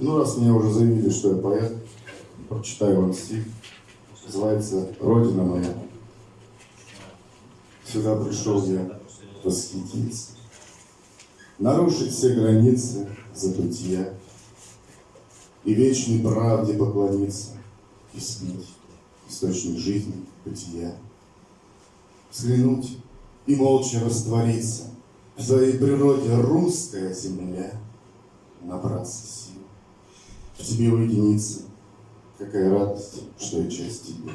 Ну, раз мне уже заявили, что я поэт, прочитаю вам стих. Называется «Родина моя». Сюда пришел я восхититься, Нарушить все границы забытия И вечной правде поклониться, И слить источник жизни, бытия. Взглянуть и молча раствориться В своей природе русская земля, Набраться сил, в тебе уединиться, Какая радость, что я часть тебя.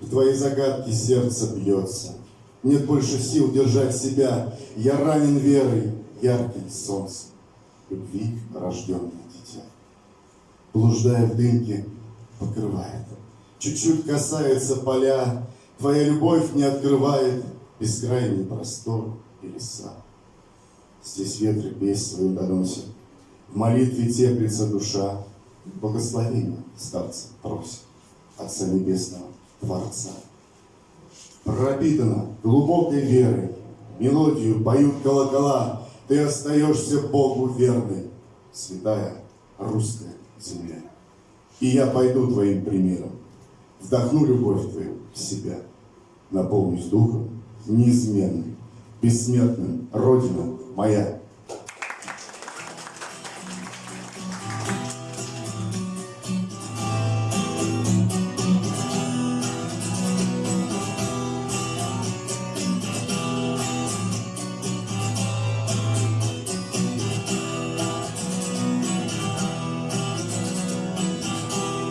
В твои загадки сердце бьется, Нет больше сил держать себя, Я ранен верой, ярким солнцем, Любви рожденное дитя. Блуждая в дымке, покрывает, Чуть-чуть касается поля, Твоя любовь не открывает Бескрайний простор и леса. Здесь ветры песнь свою доносят, В молитве теплится душа, Благословения старца просит Отца Небесного Творца. Пропитана глубокой верой, Мелодию поют колокола, Ты остаешься Богу верной, Святая русская земля. И я пойду твоим примером, Вдохну любовь твою в себя, Наполнюсь духом неизменным, Бессмертным, Родина моя.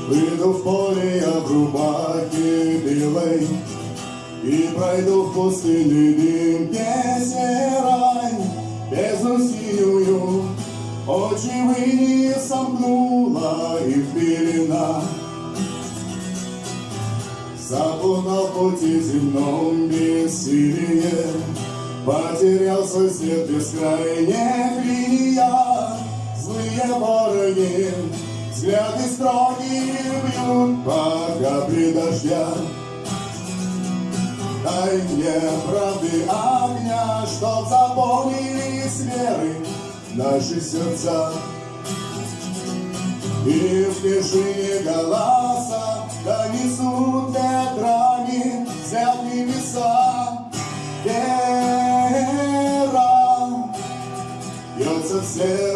Выйду в поле я в рубахе белой И пройду в пустынный дым песни рань Бездну синюю очи вы не сомкнула и в пелена Запутал пути земном бессилие. Потерял свой свет бескрайних линия Злые вороги Взгляды строгие бьют по капле дождя. Дай мне правды огня, чтоб заполнились веры наши сердца. И в тишине голоса донесут ветрами взят небеса. Вера бьется в сердце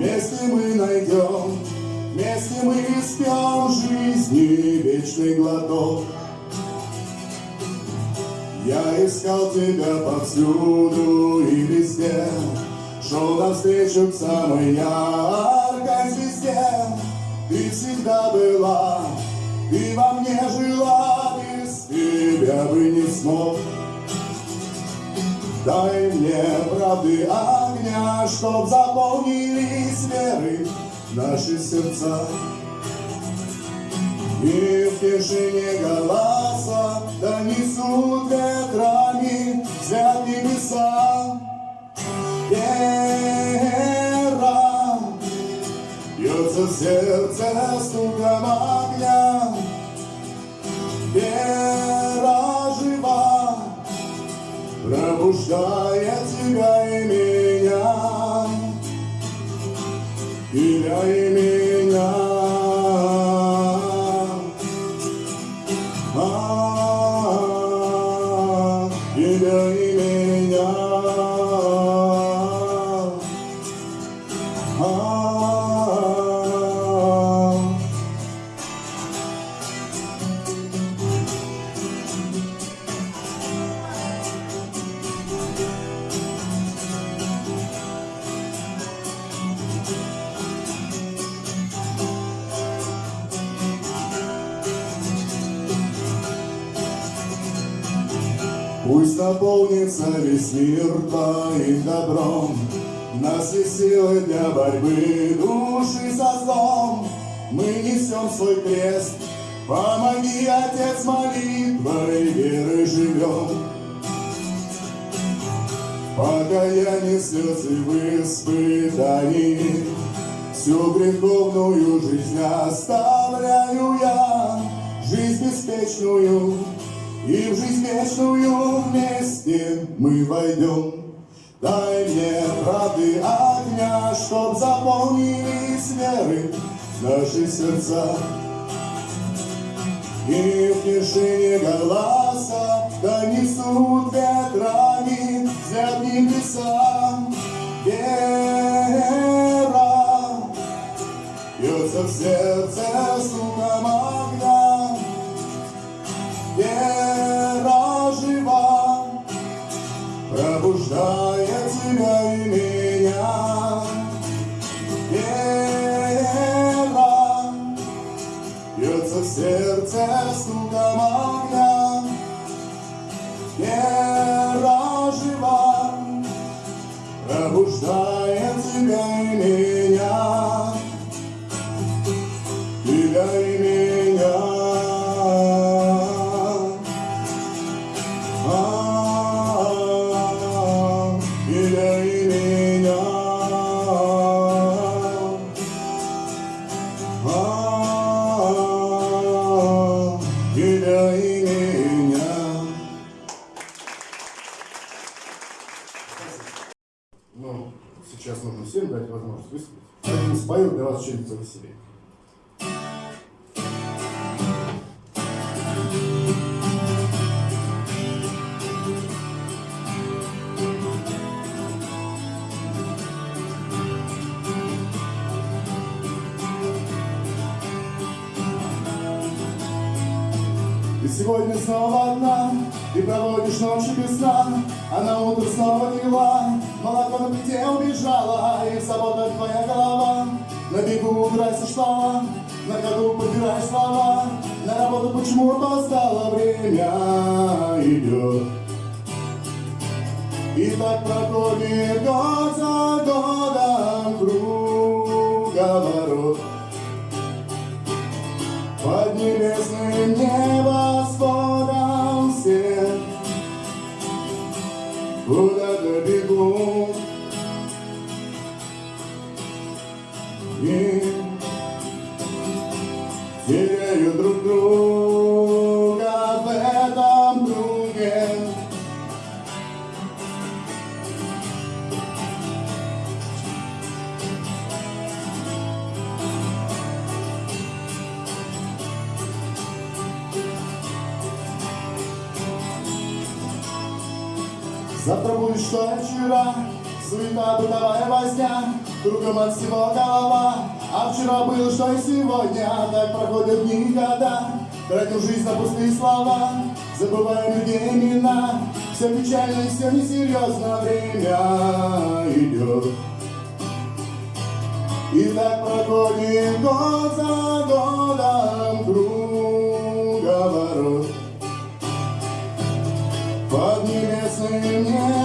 Вместе мы найдем, вместе мы спем жизни вечный глоток. Я искал тебя повсюду и везде, Шел навстречу к самой яркой звезде. Ты всегда была, ты во мне жила, без тебя бы не смог. Дай мне правды огня, чтоб заполнились веры наши сердца. И в тишине голоса донесут ветрами взят небеса. Вера бьется в сердце Yeah. Наполнится весь мир твоим добром, Нас есть силы для борьбы души со злом. Мы несем свой крест, помоги, Отец, молитвой веры живем. Покаяние слезы в испытании, Всю греховную жизнь оставляю я, Жизнь беспечную, и в жизнь вечную вместе мы войдем. Дай мне правды огня, чтоб заполнились веры наши сердца. И в тишине голоса донесут ветрами взгляд небеса. Вера бьется в сердце И сегодня снова одна, ты проводишь ночи без сна, а на утро снова дела. Молоко на плите убежала, и в заботах твоя голова. На бегу убирайся слова, на ходу подбирай слова. На работу почему опоздала, время идет. И так проходит год за годом круговорот. Под небесным теряют друг друга в этом круге Завтра будет что вчера, суета бытовая возня, кругом от всего голова. А вчера было что и сегодня, так проходят дни и года. Тратим жизнь на пустые слова, забываем людей имена. Все печально и все несерьезно, время идет. И так проходит год за годом круговорот. Под небесным небосводом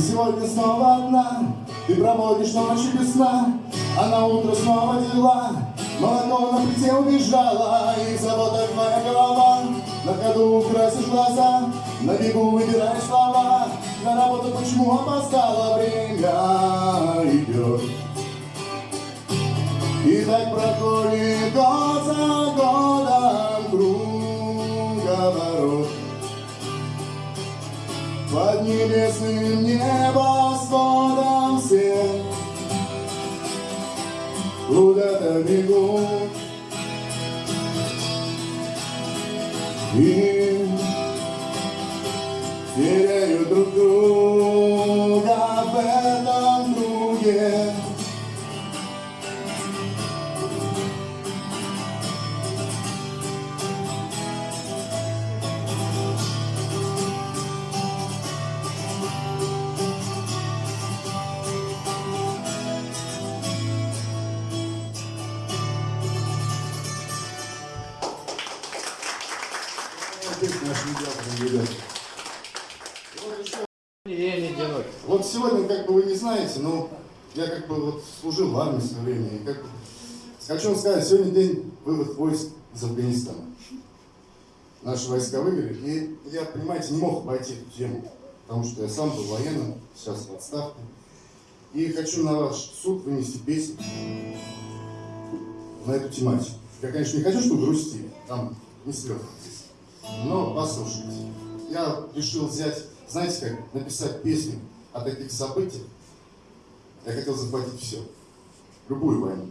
сегодня снова одна, ты проводишь ночи без сна, а на утро снова дела. Молоко на плите убежала, и в заботах твоя голова. На ходу украсишь глаза, на бегу выбираешь слова. На работу почему опоздала, время идет. И так проходит год за годом небесным небосводом все Куда-то бегут наш медиатор. Я не делать. Вот сегодня, как бы вы не знаете, но я как бы вот служил в армии в свое время. И как бы, хочу вам сказать, сегодня день вывод войск из Афганистана. Наши войска вывели, и я, понимаете, не мог обойти эту тему, потому что я сам был военным, сейчас в отставке. И хочу на ваш суд вынести песню на эту тематику. Я, конечно, не хочу, чтобы грустили, там не здесь. Но послушайте. Я решил взять, знаете как, написать песню о таких событиях. Я хотел захватить все. Любую войну.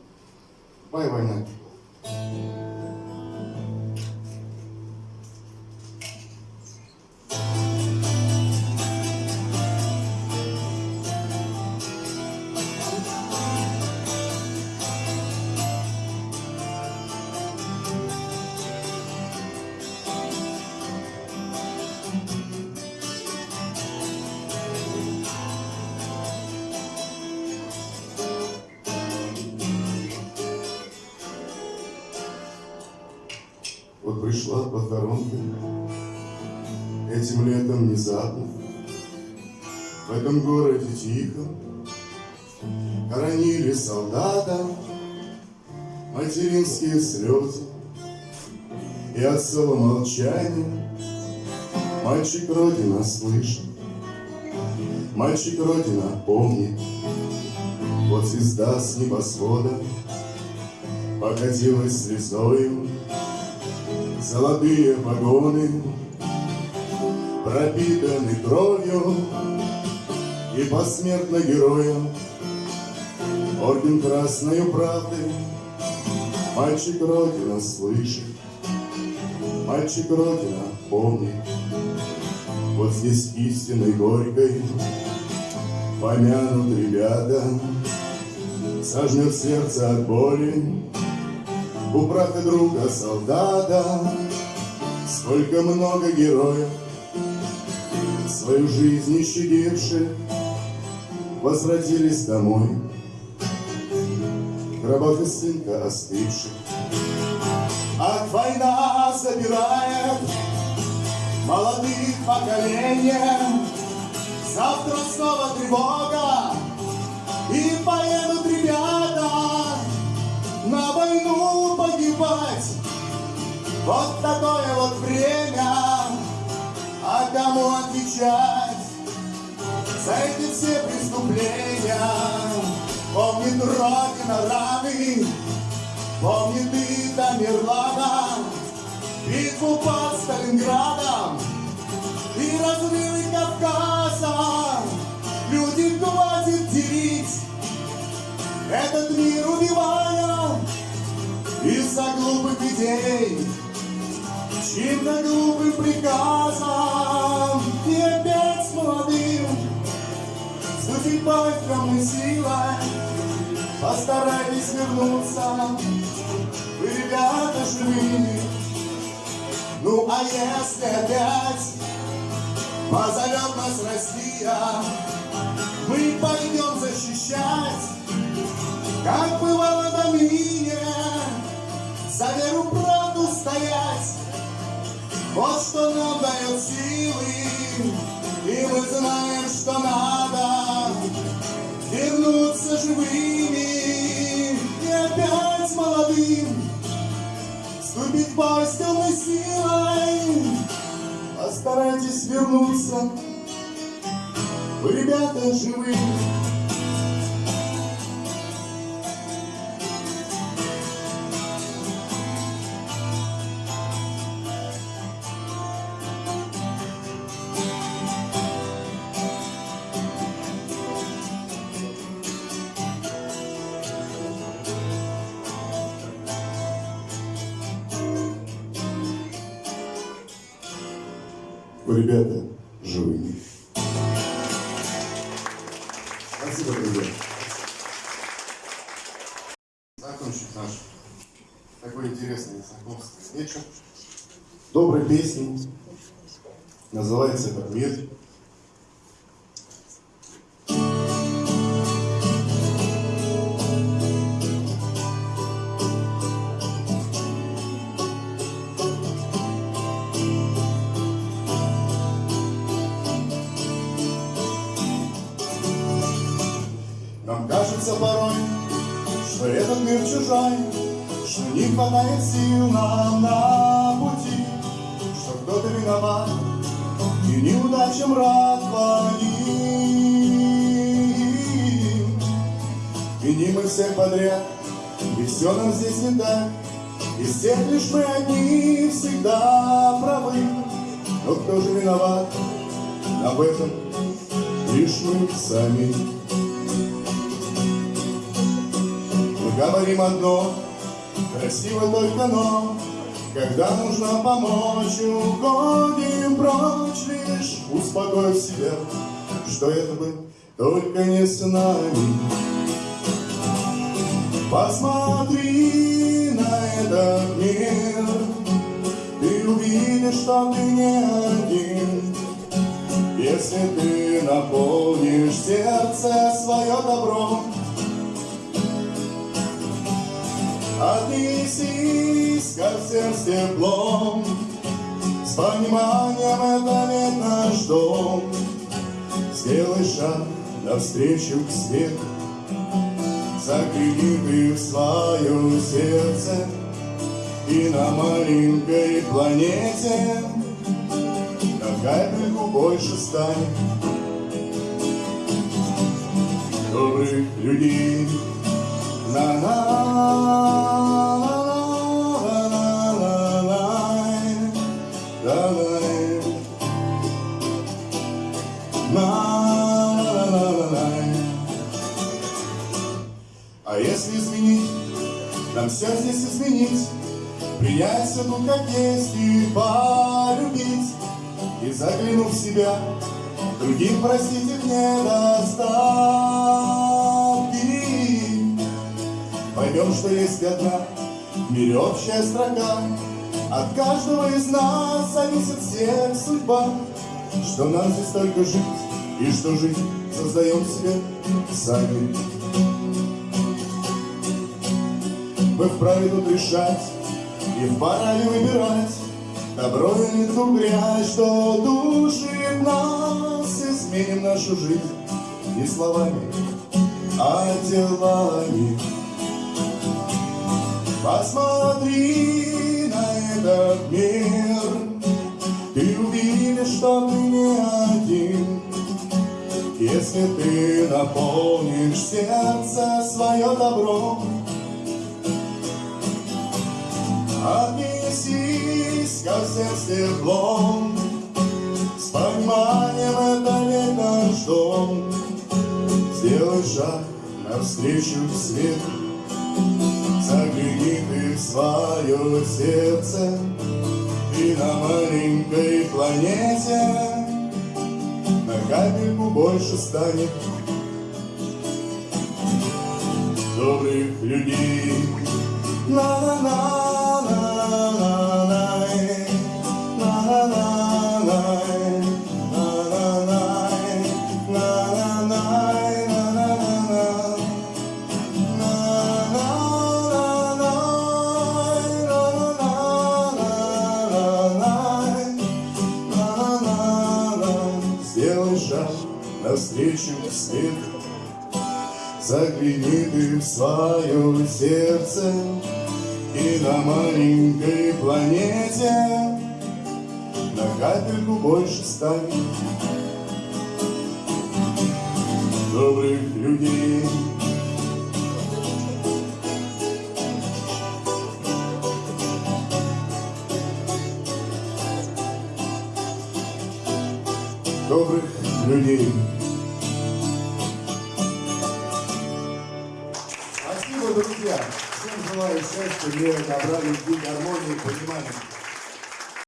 Любая война. Вот пришла похоронка. Этим летом внезапно В этом городе тихо. Хоронили солдата. Материнские слезы. И отцово молчание Мальчик Родина слышит. Мальчик Родина помнит. Вот звезда с небосвода Покатилась слезою Золотые погоны пропитаны кровью И посмертно героям Орден Красною правды Мальчик Родина слышит Мальчик Родина помнит. Вот здесь истинной горькой Помянут ребята Сожмет сердце от боли у брата друга солдата. Сколько много героев Свою жизнь не щадивших Возвратились домой. Гробах сынка остывших. Ах, война забирает Молодых поколения Завтра снова тревога И поедут войну погибать. Вот такое вот время, а кому отвечать за эти все преступления? Помнит Родина раны, помнит и Тамерлана, битву под Сталинградом и разрывы Кавказа. Люди хватит делить этот мир из-за глупых идей, чьим-то глупым приказом и опять с молодым судьбой темной силой постарайтесь вернуться, вы, ребята, живые. Ну а если опять позовет нас Россия, мы пойдем защищать как бывало до ныне, за веру правду стоять. Вот что нам дает силы, и мы знаем, что надо вернуться живыми и опять молодым вступить в бой темной силой. Постарайтесь вернуться, вы, ребята, живые. Ребята живыми. Спасибо, друзья. Закончить наш такой интересный знакомство вечер. Доброй песни. Называется этот мир. Кажется порой, что этот мир чужой, Что не хватает сил нам на пути, Что кто-то виноват и неудачам рад клоним. Виним мы всех подряд, и все нам здесь не так, Из всех лишь мы одни всегда правы. Но кто же виноват? Об этом лишь мы сами. Говорим одно, красиво только но, Когда нужно помочь, уходим прочь Лишь успокоив себя, что это бы только не с нами. Посмотри на этот мир, Ты увидишь, что ты не один, Если ты наполнишь сердце свое добром, Отнесись ко всем с теплом, С пониманием это ведь наш дом. Сделай шаг навстречу к свету, Загляни ты в свое сердце, И на маленькой планете. На капельку больше станет Добрых людей а если изменить, нам все здесь изменить, Принять все тут как есть и полюбить, И заглянув в себя, другим простить их недостатки. Поймем, что есть одна в мире общая строка, От каждого из нас зависит всех судьба, Что нам здесь только жить, и что жизнь создаем себе сами. Мы вправе тут решать и вправе выбирать. Добро или ту грязь, что душит нас. Изменим нашу жизнь не словами, а делами Посмотри на этот мир Ты увидишь, что ты не один. Если ты наполнишь сердце свое добром Отнесись ко всем с С пониманием это ведь наш дом. Сделай шаг навстречу свету, Загляни ты в свое сердце, И на маленькой планете На капельку больше станет добрых людей. На-на-на. Загляни ты в свое сердце, И на маленькой планете На капельку больше станет Добрых людей. Добрых людей. Счастья, мира, добра, любви, гармонии, понимания.